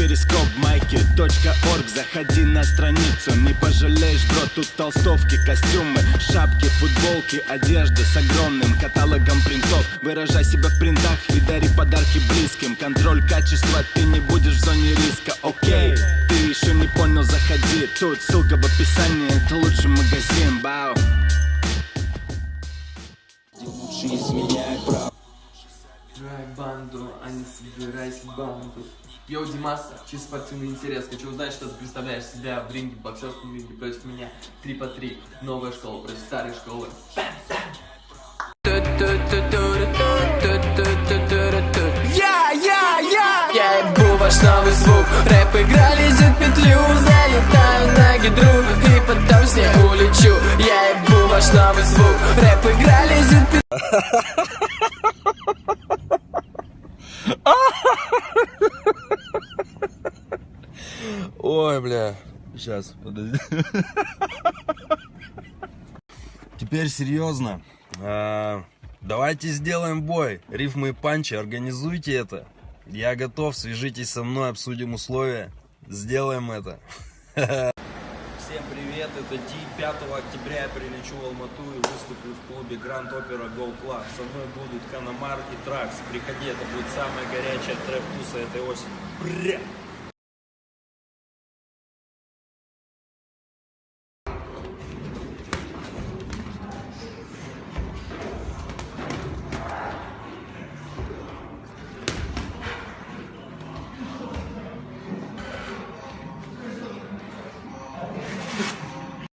перископ майки .орг. Заходи на страницу, не пожалеешь, бро Тут толстовки, костюмы, шапки, футболки Одежда с огромным каталогом принтов. Выражай себя в принтах и дари подарки близким. Контроль качества, ты не будешь в зоне риска, окей Ты еще не понял, заходи. Тут ссылка в описании, это лучший магазин, бау. Лучше изменяй прав а не собирайся в банду. Йоу, Димас, чисто спортивный интерес. Хочу узнать, что ты представляешь себя в ринге, в боксерском ринге против меня. Три по три. Новая школа против старой школы. Я, я, я Я ебу ваш новый звук Рэп играли за петлю Залетаю на гидру И потом с ней улечу Я ебу ваш новый звук Рэп играли за петлю Ой, бля. Сейчас, подожди. Теперь серьезно. А, давайте сделаем бой. Рифмы и панчи, организуйте это. Я готов, свяжитесь со мной, обсудим условия. Сделаем это. Всем привет, это Ди. 5 октября я прилечу в Алмату и выступлю в клубе Grand Opera Gold Club. Со мной будут Канамар и Тракс. Приходи, это будет самая горячая trap -туса этой осени. Бря!